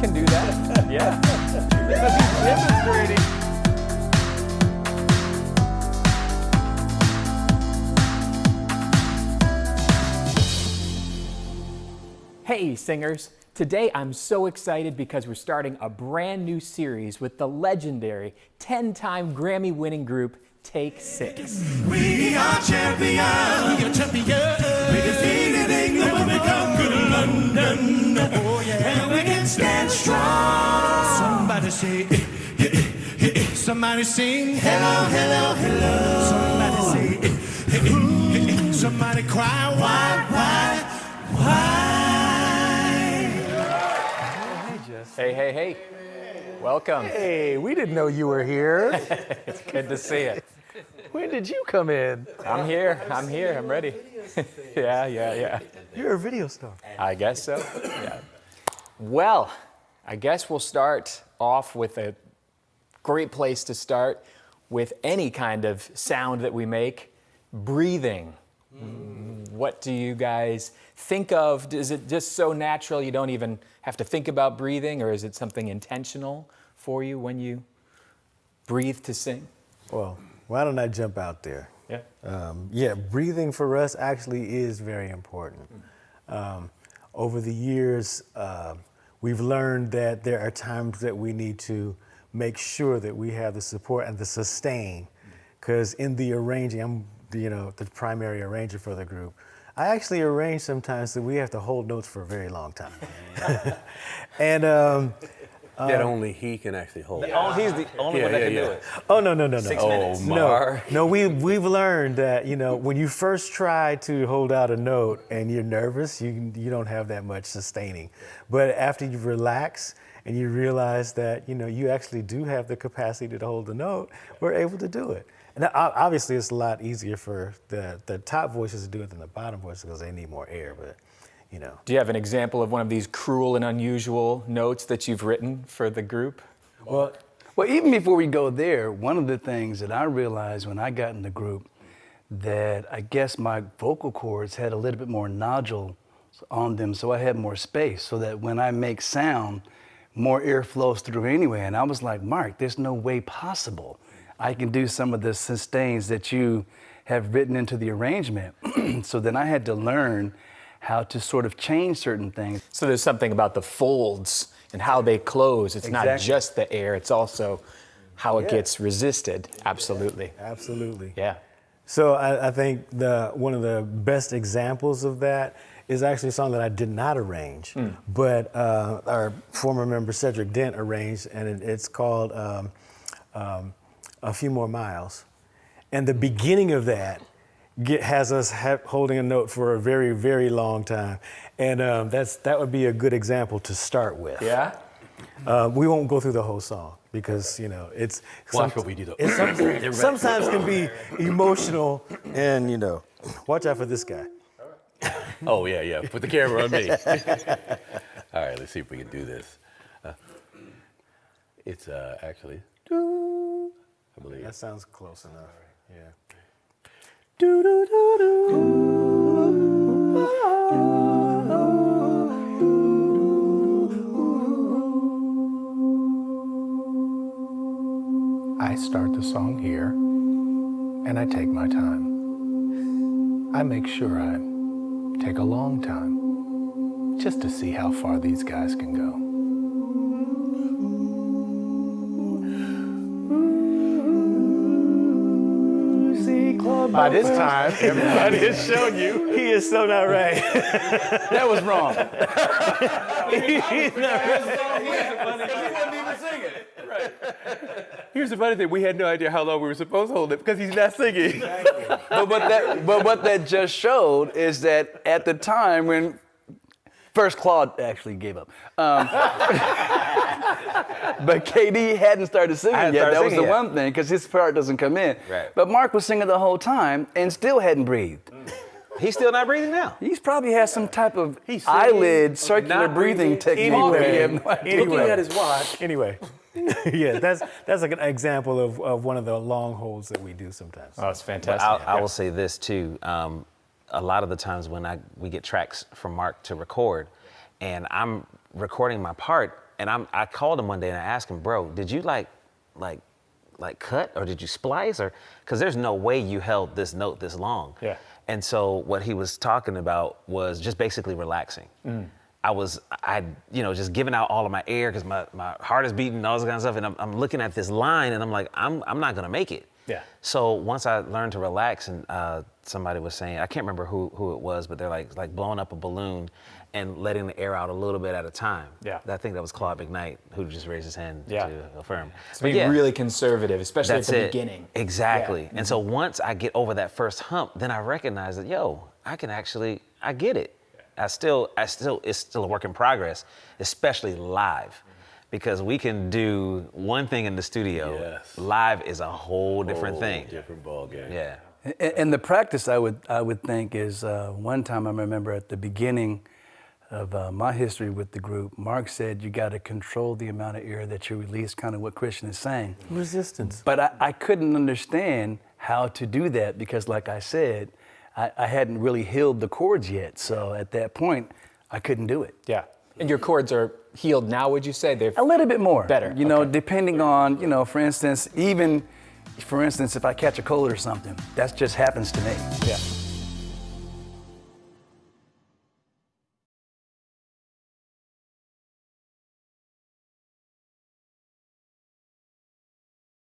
can do that. Yeah. Because he's demonstrating. Hey, singers. Today I'm so excited because we're starting a brand new series with the legendary 10 time Grammy winning group Take Six. We are champions. We are champions. We defeated England when we conquered London. Stand strong. Somebody say, eh, eh, eh, eh. somebody sing, hello, hello, hello. Somebody say, eh, eh, eh, eh. somebody cry, why, why, why? Hey, hey, hey. Welcome. Hey, we didn't know you were here. It's good to see you. when did you come in? I'm here. I'm here. I'm ready. yeah, yeah, yeah. You're a video star. I guess so. Yeah. Well, I guess we'll start off with a great place to start with any kind of sound that we make breathing. What do you guys think of? Is it just so natural you don't even have to think about breathing, or is it something intentional for you when you breathe to sing? Well, why don't I jump out there? Yeah. Um, yeah, breathing for us actually is very important. Um, over the years, uh, we've learned that there are times that we need to make sure that we have the support and the sustain. Because in the arranging, I'm you know the primary arranger for the group. I actually arrange sometimes that we have to hold notes for a very long time. and um, that uh, only he can actually hold. Oh, he's the only Yeah, one that yeah, can yeah. do it. oh no no no no. Six Oh, minutes. No, no, we we've learned that you know when you first try to hold out a note and you're nervous, you you don't have that much sustaining. But after you relax and you realize that you know you actually do have the capacity to hold the note, we're able to do it. And obviously, it's a lot easier for the the top voices to do it than the bottom voices because they need more air. But you know, Do you have an example of one of these cruel and unusual notes that you've written for the group? well, Well, even before we go there, one of the things that I realized when I got in the group that I guess my vocal cords had a little bit more nodule on them, so I had more space, so that when I make sound, more air flows through anyway. And I was like, Mark, there's no way possible I can do some of the sustains that you have written into the arrangement. so then I had to learn how to sort of change certain things. So there's something about the folds and how they close. It's not just the air, it's also how it Yeah. gets resisted. Absolutely. absolutely. Yeah. So I, I think the one of the best examples of that is actually a song that I did not arrange, but uh, our former member Cedric Dent arranged, and it, it's called um, um, "A Few More Miles." And the beginning of that get, has us ha- holding a note for a very, very long time, and um, that's that would be a good example to start with. Yeah? Uh, we won't go through the whole song because you know it's Watch what we do, though. It some- sometimes can be emotional, and you know, watch out for this guy. Oh yeah, yeah. Put the camera on me. All right, let's see if we can do this. Uh, it's uh, actually, I believe. That sounds close enough. Yeah. I start the song here and I take my time. I make sure I take a long time just to see how far these guys can go. By this time, everybody has shown you. He is so not right. That was wrong. He's not right. Right. Here's the funny thing: we had no idea how long we were supposed to hold it because he's not singing. but what that but what that just showed is that at the time when first Claude actually gave up, um, but KD hadn't started singing hadn't yet. started That was the yet. one thing because his part doesn't come in. Right. But Mark was singing the whole time and still hadn't breathed. He's still not breathing now. He's probably has some type of He's eyelid circular breathing, breathing. technique. Anyway, where you have no anyway. Looking at his watch. Anyway, yeah, that's that's like an example of, of one of the long holds that we do sometimes. Oh, it's fantastic. I'll, I will say this too. Um, a lot of the times when I we get tracks from Mark to record, and I'm recording my part, and I'm I called him one day and I asked him, bro, did you like like like cut or did you splice or because there's no way you held this note this long. Yeah. And so what he was talking about was just basically relaxing. Mm. I was, I, you know, just giving out all of my air because my, my heart is beating all this kind of stuff. And I'm, I'm looking at this line and I'm like, I'm, I'm not going to make it. Yeah. So once I learned to relax and uh, somebody was saying, I can't remember who, who it was, but they're like, like blowing up a balloon and letting the air out a little bit at a time. Yeah. I think that was Claude McKnight who just raised his hand Yeah. to affirm. So being really conservative, especially at the it. beginning. Exactly. Yeah. And so once I get over that first hump, then I recognize that yo, I can actually I get it. I still I still it's still a work in progress, especially live. Because we can do one thing in the studio. Yes. Live is a whole different Whole thing. Different ball game. Yeah. And, and the practice I would I would think is uh, one time I remember at the beginning of uh, my history with the group, Mark said you got to control the amount of air that you release, kind of what Khristian is saying. Resistance. But I, I couldn't understand how to do that because, like I said, I, I hadn't really healed the cords yet. So at that point, I couldn't do it. Yeah. And your cords are healed now, would you say? They're A little bit more. Better, You know, okay. depending on, you know, for instance, even, for instance, if I catch a cold or something, that just happens to me. yeah.